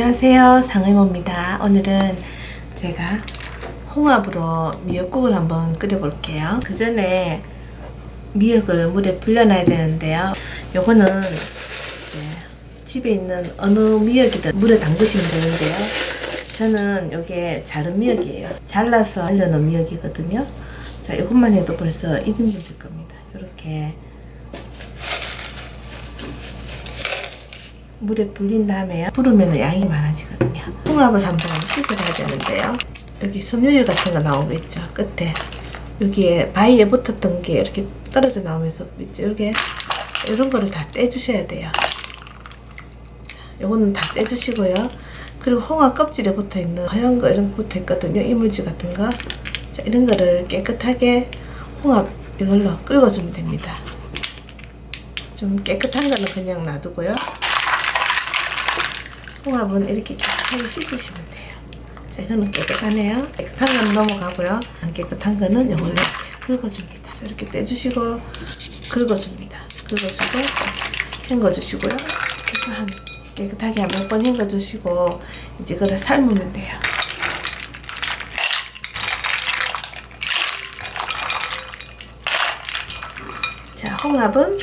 안녕하세요. 상의모입니다. 오늘은 제가 홍합으로 미역국을 한번 끓여 볼게요. 그 전에 미역을 물에 불려놔야 되는데요. 요거는 집에 있는 어느 미역이든 물에 담그시면 되는데요. 저는 요게 자른 미역이에요. 잘라서 알려놓은 미역이거든요. 자 이것만 해도 벌써 1인분 될 겁니다. 이렇게 물에 불린 다음에 부르면 양이 많아지거든요. 홍합을 한번 씻어야 되는데요. 여기 섬유질 같은 거거 있죠. 끝에 여기에 바위에 붙었던 게 이렇게 떨어져 나오면서 있죠. 이렇게 이런 거를 다 떼주셔야 돼요. 요거는 다 떼주시고요. 그리고 홍합 껍질에 붙어 있는 하얀 거 이런 거 붙어 있거든요. 이물질 같은 거. 자, 이런 거를 깨끗하게 홍합 이걸로 긁어주면 됩니다. 좀 깨끗한 거는 그냥 놔두고요. 홍합은 이렇게 깨끗하게 씻으시면 돼요. 자, 이거는 깨끗하네요. 깨끗한 거는 넘어가고요. 안 깨끗한 거는 이걸로 긁어줍니다. 자, 이렇게 떼주시고 긁어줍니다. 긁어주고 헹궈주시고요. 그래서 한 깨끗하게 한몇번 헹궈주시고 이제 그걸 삶으면 돼요. 자, 홍합은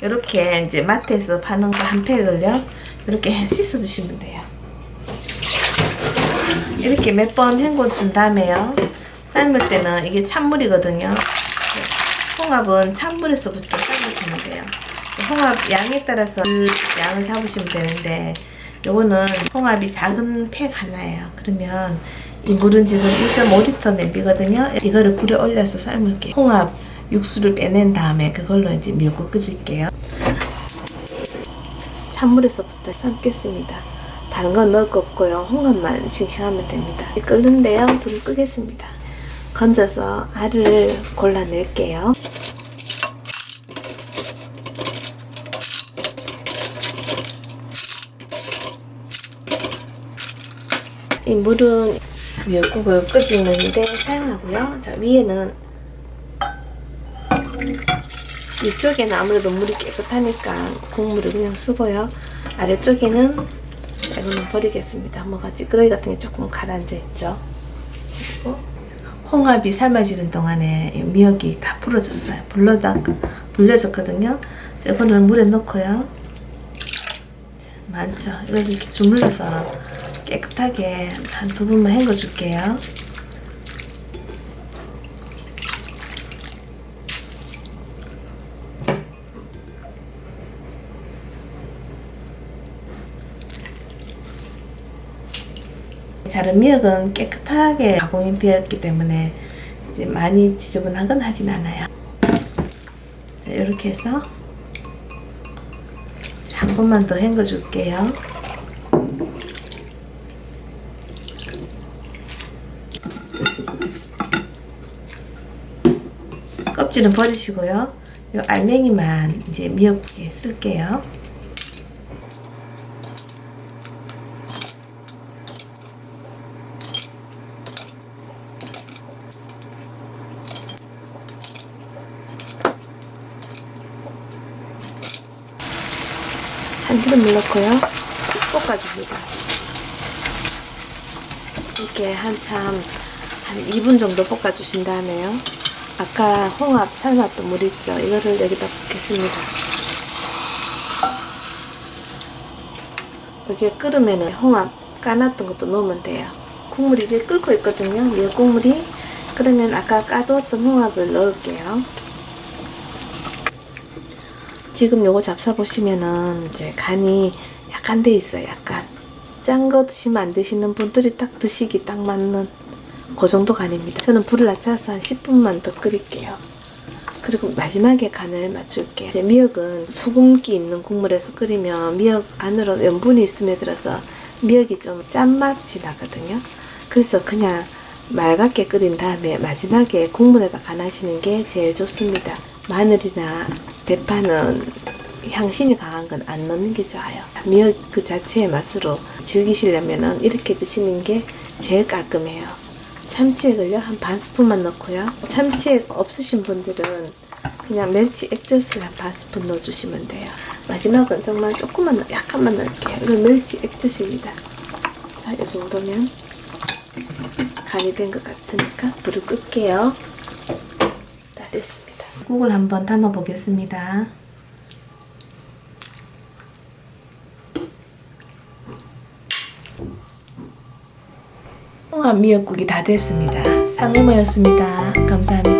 이렇게 이제 마트에서 파는 거 한 팩을요. 이렇게 씻어 주시면 돼요. 이렇게 몇 번 헹궈 준 다음에요. 삶을 때는 이게 찬물이거든요. 홍합은 찬물에서부터 삶으시면 돼요. 홍합 양에 따라서 그 양을 잡으시면 되는데 요거는 홍합이 작은 팩 하나예요. 그러면 이 물은 지금 1.5리터 냄비거든요. 이거를 불에 올려서 삶을게요. 홍합 육수를 빼낸 다음에 그걸로 이제 미역국 끓일게요. 찬물에서부터 삶겠습니다. 다른 건 넣을 거 없고요. 홍합만 싱싱하면 됩니다. 끓는데요. 불을 끄겠습니다. 건져서 알을 골라낼게요. 이 물은 미역국을 끓이는데 사용하고요. 자, 위에는 위쪽에는 아무래도 물이 깨끗하니까 국물을 그냥 쓰고요. 아래쪽에는 이거는 버리겠습니다. 뭐가 찌끄러기 같은 게 조금 가라앉아 있죠. 그리고 홍합이 삶아지는 동안에 미역이 다 불어졌어요. 불러다 불려졌거든요. 이거는 물에 넣고요. 많죠. 이걸 이렇게 주물러서 깨끗하게 한 두 번만 헹궈 줄게요. 자른 미역은 깨끗하게 가공이 되었기 때문에 이제 많이 지저분한 건 하진 않아요. 자, 이렇게 해서 한 번만 더 헹궈 줄게요. 껍질은 버리시고요. 이 알맹이만 이제 미역국에 쓸게요. 참기름 넣고요. 볶아줍니다. 이렇게 한참 한 2분 정도 볶아주신 다음에요. 아까 홍합 삶았던 물 있죠? 이거를 여기다 붓겠습니다. 여기에 끓으면 홍합 까놨던 것도 넣으면 돼요. 국물이 이제 끓고 있거든요. 미역 국물이. 그러면 아까 까두었던 홍합을 넣을게요. 지금 요거 잡사 보시면은 이제 간이 약간 돼 있어요. 약간 짠 거 드시면 안 드시는 분들이 딱 드시기 딱 맞는 그 정도 간입니다. 저는 불을 낮춰서 한 10분만 더 끓일게요. 그리고 마지막에 간을 맞출게요. 이제 미역은 소금기 있는 국물에서 끓이면 미역 안으로 염분이 있음에 들어서 미역이 좀 짠맛이 나거든요. 그래서 그냥 맑게 끓인 다음에 마지막에 국물에다 간하시는 게 제일 좋습니다. 마늘이나 대파는 향신이 강한 건 안 넣는 게 좋아요. 미역 그 자체의 맛으로 즐기시려면 이렇게 드시는 게 제일 깔끔해요. 참치액을요 한 반 스푼만 넣고요. 참치액 없으신 분들은 그냥 멸치 액젓을 한 반 스푼 넣어주시면 돼요. 마지막은 정말 조금만 약간만 넣을게요. 이건 멸치 액젓입니다. 자, 이 정도면 간이 된 것 같으니까 불을 끌게요. 다 됐습니다. 국을 한번 담아 보겠습니다. 홍합 미역국이 다 됐습니다. 상해모였습니다. 감사합니다.